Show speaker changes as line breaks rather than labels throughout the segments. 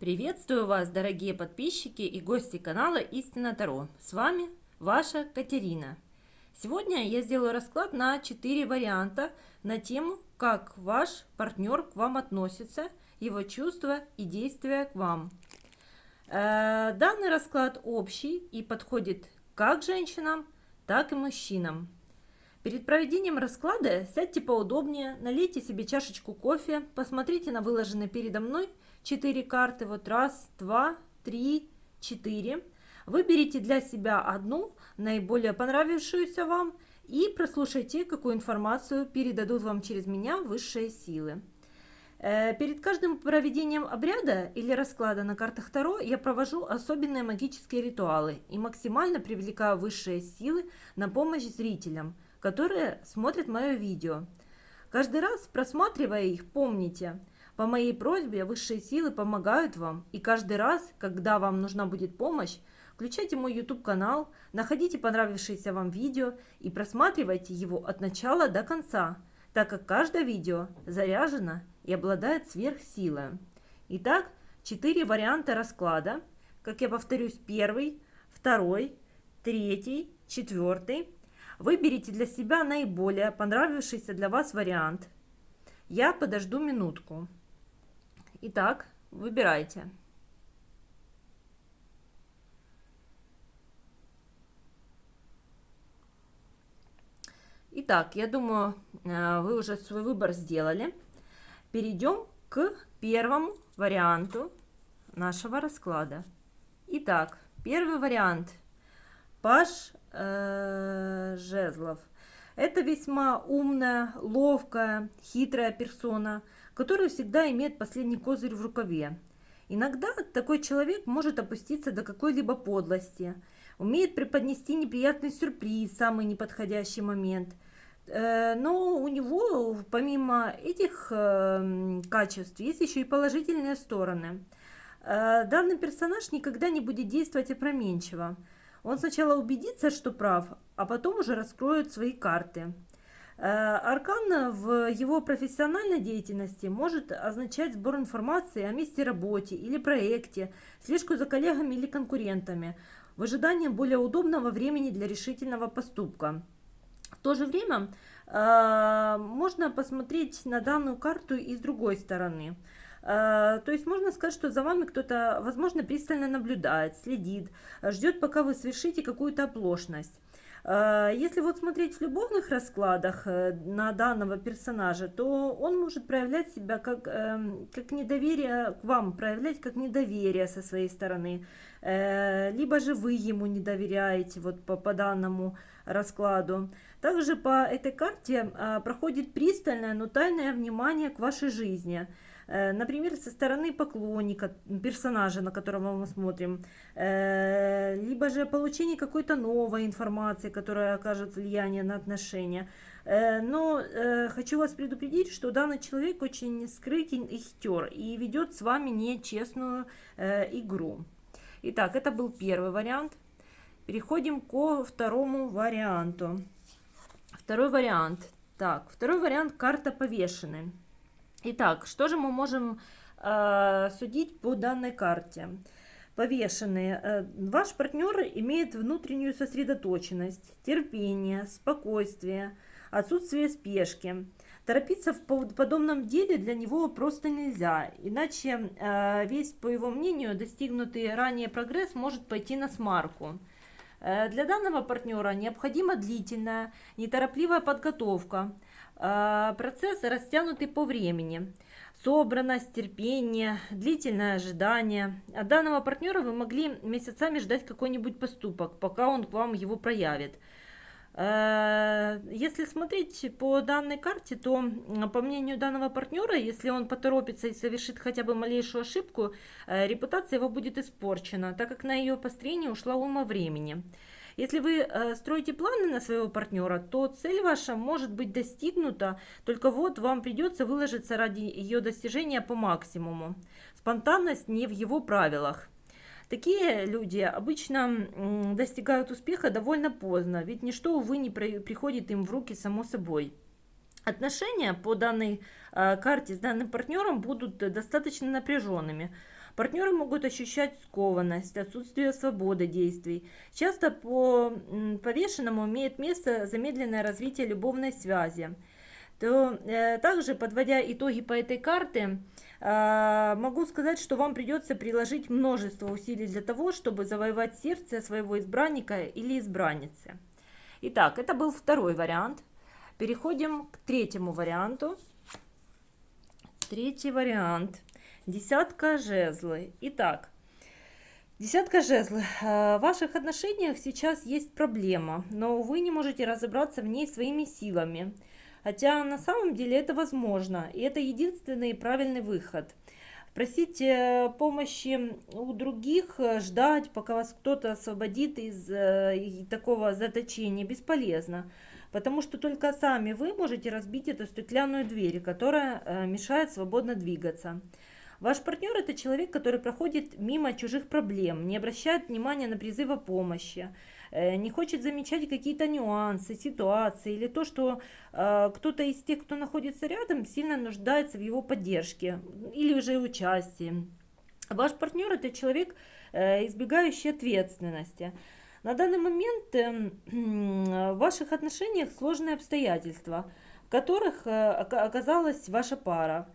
Приветствую вас, дорогие подписчики и гости канала Истина Таро. С вами ваша Катерина. Сегодня я сделаю расклад на 4 варианта на тему, как ваш партнер к вам относится, его чувства и действия к вам. Э, данный расклад общий и подходит как женщинам, так и мужчинам. Перед проведением расклада сядьте поудобнее, налейте себе чашечку кофе, посмотрите на выложенные передо мной 4 карты. Вот раз, два, три, четыре. Выберите для себя одну, наиболее понравившуюся вам, и прослушайте, какую информацию передадут вам через меня высшие силы. Э, перед каждым проведением обряда или расклада на картах Таро я провожу особенные магические ритуалы и максимально привлекаю высшие силы на помощь зрителям – которые смотрят мое видео. Каждый раз, просматривая их, помните, по моей просьбе высшие силы помогают вам, и каждый раз, когда вам нужна будет помощь, включайте мой YouTube канал, находите понравившееся вам видео и просматривайте его от начала до конца, так как каждое видео заряжено и обладает сверхсилой. Итак, четыре варианта расклада. Как я повторюсь, первый, второй, третий, четвертый, Выберите для себя наиболее понравившийся для вас вариант. Я подожду минутку. Итак, выбирайте. Итак, я думаю, э, вы уже свой выбор сделали. Перейдем к первому варианту нашего расклада. Итак, первый вариант. Паш э, жезлов. Это весьма умная, ловкая, хитрая персона, которая всегда имеет последний козырь в рукаве. Иногда такой человек может опуститься до какой-либо подлости, умеет преподнести неприятный сюрприз в самый неподходящий момент. Э, но у него, помимо этих э, качеств, есть еще и положительные стороны. Э, данный персонаж никогда не будет действовать опроменчиво. Он сначала убедится, что прав, а потом уже раскроет свои карты. Э, аркан в его профессиональной деятельности может означать сбор информации о месте работы или проекте, слежку за коллегами или конкурентами, в ожидании более удобного времени для решительного поступка. В то же время э, можно посмотреть на данную карту и с другой стороны – Э, то есть можно сказать, что за вами кто-то, возможно, пристально наблюдает, следит, ждет, пока вы совершите какую-то оплошность. Э, если вот смотреть в любовных раскладах э, на данного персонажа, то он может проявлять себя как, эм, как недоверие к вам, проявлять как недоверие со своей стороны. Либо же вы ему не доверяете вот по, по данному раскладу. Также по этой карте проходит пристальное, но тайное внимание к вашей жизни – Э, например, со стороны поклонника, персонажа, на которого мы смотрим, э, либо же получение какой-то новой информации, которая окажет влияние на отношения. Э, но хочу вас предупредить, что данный человек очень скрытен и хитер и ведет с вами нечестную игру. Итак, это был первый вариант. Переходим ко второму варианту. Второй вариант. Так, второй вариант карта повешенной. Итак, что же мы можем э, судить по данной карте? Повешенные. Э, ваш партнер имеет внутреннюю сосредоточенность, терпение, спокойствие, отсутствие спешки. Торопиться в подобном деле для него просто нельзя, иначе э, весь, по его мнению, достигнутый ранее прогресс может пойти на смарку. Э, для данного партнера необходима длительная, неторопливая подготовка – а, процесс растянутый по времени. Собранность, терпение, длительное ожидание. От данного партнера вы могли месяцами ждать какой-нибудь поступок, пока он к вам его проявит. Если смотреть по данной карте, то, по мнению данного партнера, если он поторопится и совершит хотя бы малейшую ошибку, э, репутация его будет испорчена, так как на ее построение ушла ума времени. Если вы э, строите планы на своего партнера, то цель ваша может быть достигнута, только вот вам придется выложиться ради ее достижения по максимуму. Спонтанность не в его правилах. Такие люди обычно достигают успеха довольно поздно, ведь ничто, увы, не приходит им в руки само собой. Отношения по данной э, карте с данным партнером будут достаточно напряженными. Партнеры могут ощущать скованность, отсутствие свободы действий. Часто по повешенному имеет место замедленное развитие любовной связи. То, э, также, подводя итоги по этой карте, э, могу сказать, что вам придется приложить множество усилий для того, чтобы завоевать сердце своего избранника или избранницы. Итак, это был второй вариант. Переходим к третьему варианту. Третий вариант. Десятка жезлы. Итак, десятка жезлы. Э, в ваших отношениях сейчас есть проблема, но вы не можете разобраться в ней своими силами. Хотя на самом деле это возможно, и это единственный правильный выход. Просить э, помощи у других, э, ждать, пока вас кто-то освободит из такого заточения, бесполезно потому что только сами вы можете разбить эту стеклянную дверь, которая э, мешает свободно двигаться. Ваш партнер – это человек, который проходит мимо чужих проблем, не обращает внимания на призывы помощи, э, не хочет замечать какие-то нюансы, ситуации или то, что э, кто-то из тех, кто находится рядом, сильно нуждается в его поддержке или уже участии. Ваш партнер – это человек, избегающий ответственности. На данный момент эм, в ваших отношениях сложные обстоятельства, в которых э, оказалась ваша пара.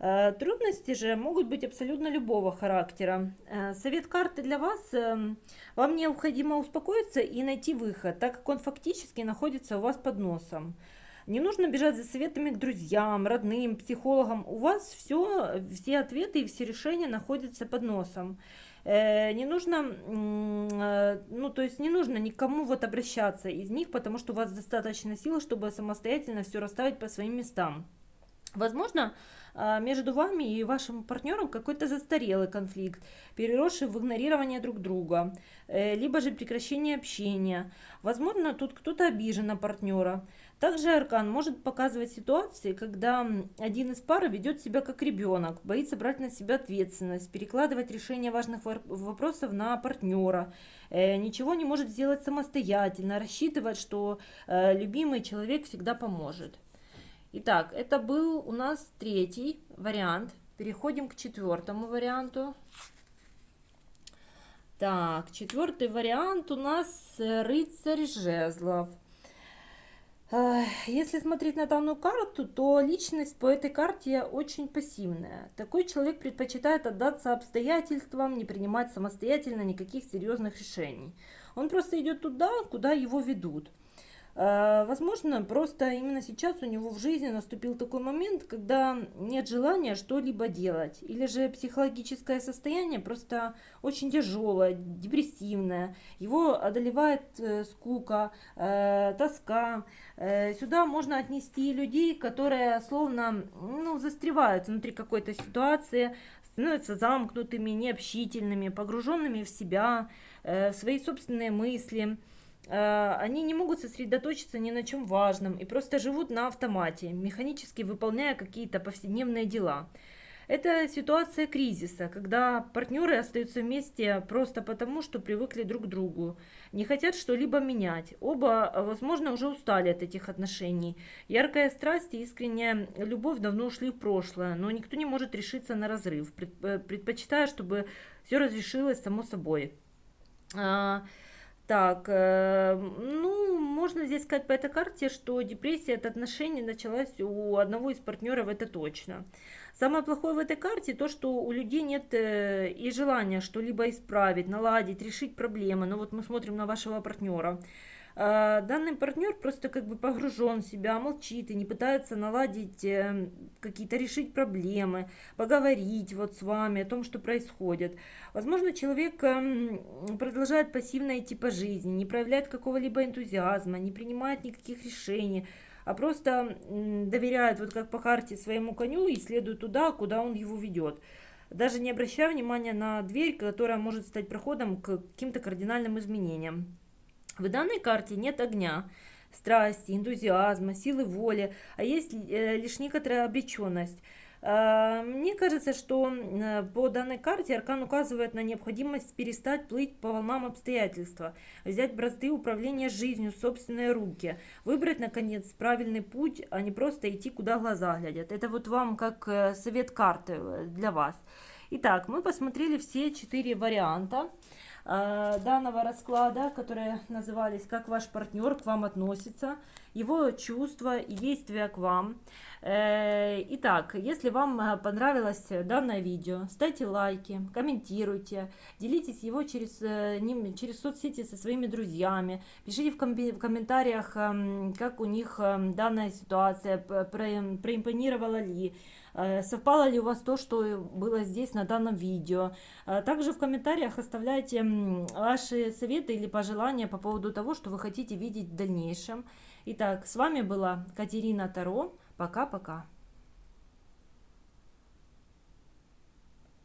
Э, трудности же могут быть абсолютно любого характера. Э, совет карты для вас. Эм, вам необходимо успокоиться и найти выход, так как он фактически находится у вас под носом. Не нужно бежать за советами к друзьям, родным, психологам. У вас все, все ответы и все решения находятся под носом. Э, не нужно, ну, то есть не нужно никому вот обращаться из них, потому что у вас достаточно сил, чтобы самостоятельно все расставить по своим местам. Возможно, а, между вами и вашим партнером какой-то застарелый конфликт, переросший в игнорирование друг друга, э, либо же прекращение общения. Возможно, тут кто-то обижен на партнера. Также аркан может показывать ситуации, когда один из пары ведет себя как ребенок, боится брать на себя ответственность, перекладывать решение важных вопросов на партнера, э, ничего не может сделать самостоятельно, рассчитывать, что э, любимый человек всегда поможет. Итак, это был у нас третий вариант. Переходим к четвертому варианту. Так, четвертый вариант у нас э, рыцарь жезлов. Если смотреть на данную карту, то личность по этой карте очень пассивная. Такой человек предпочитает отдаться обстоятельствам, не принимать самостоятельно никаких серьезных решений. Он просто идет туда, куда его ведут. Э, возможно, просто именно сейчас у него в жизни наступил такой момент, когда нет желания что-либо делать. Или же психологическое состояние просто очень тяжелое, депрессивное. Его одолевает э, скука, э, тоска. Сюда можно отнести людей, которые словно ну, застревают внутри какой-то ситуации, становятся замкнутыми, необщительными, погруженными в себя, в свои собственные мысли. Э, они не могут сосредоточиться ни на чем важном и просто живут на автомате, механически выполняя какие-то повседневные дела. Это ситуация кризиса, когда партнеры остаются вместе просто потому, что привыкли друг к другу, не хотят что-либо менять. Оба, возможно, уже устали от этих отношений. Яркая страсть и искренняя любовь давно ушли в прошлое, но никто не может решиться на разрыв, э, предпочитая, чтобы все разрешилось само собой. Так, э, ну, можно здесь сказать по этой карте, что депрессия от отношений началась у одного из партнеров, это точно. Самое плохое в этой карте то, что у людей нет э, и желания что-либо исправить, наладить, решить проблемы. Но вот мы смотрим на вашего партнера. А, данный партнер просто как бы погружен в себя, молчит и не пытается наладить э, какие-то решить проблемы, поговорить вот с вами о том, что происходит. Возможно, человек эм, продолжает пассивно идти по жизни, не проявляет какого-либо энтузиазма, не принимает никаких решений, а просто доверяет, вот как по карте, своему коню и следует туда, куда он его ведет даже не обращая внимания на дверь, которая может стать проходом к каким-то кардинальным изменениям. В данной карте нет огня, страсти, энтузиазма, силы воли, а есть э, лишь некоторая обреченность. А, мне кажется, что э, по данной карте Аркан указывает на необходимость перестать плыть по волнам обстоятельства, взять бразды управления жизнью в собственные руки, выбрать, наконец, правильный путь, а не просто идти, куда глаза глядят. Это вот вам как э, совет карты для вас. Итак, мы посмотрели все четыре варианта э, данного расклада, которые назывались «Как ваш партнер к вам относится», его чувства и действия к вам. Э, итак, если вам э, понравилось данное видео, ставьте лайки, комментируйте, делитесь его через, ним, через соцсети со своими друзьями, пишите в, ком в комментариях, эм, как у них эм, данная ситуация, проимпонировала ли, Э, совпало ли у вас то, что было здесь на данном видео. Э, также в комментариях оставляйте ваши советы или пожелания по поводу того, что вы хотите видеть в дальнейшем. Итак, с вами была Катерина Таро. Пока-пока.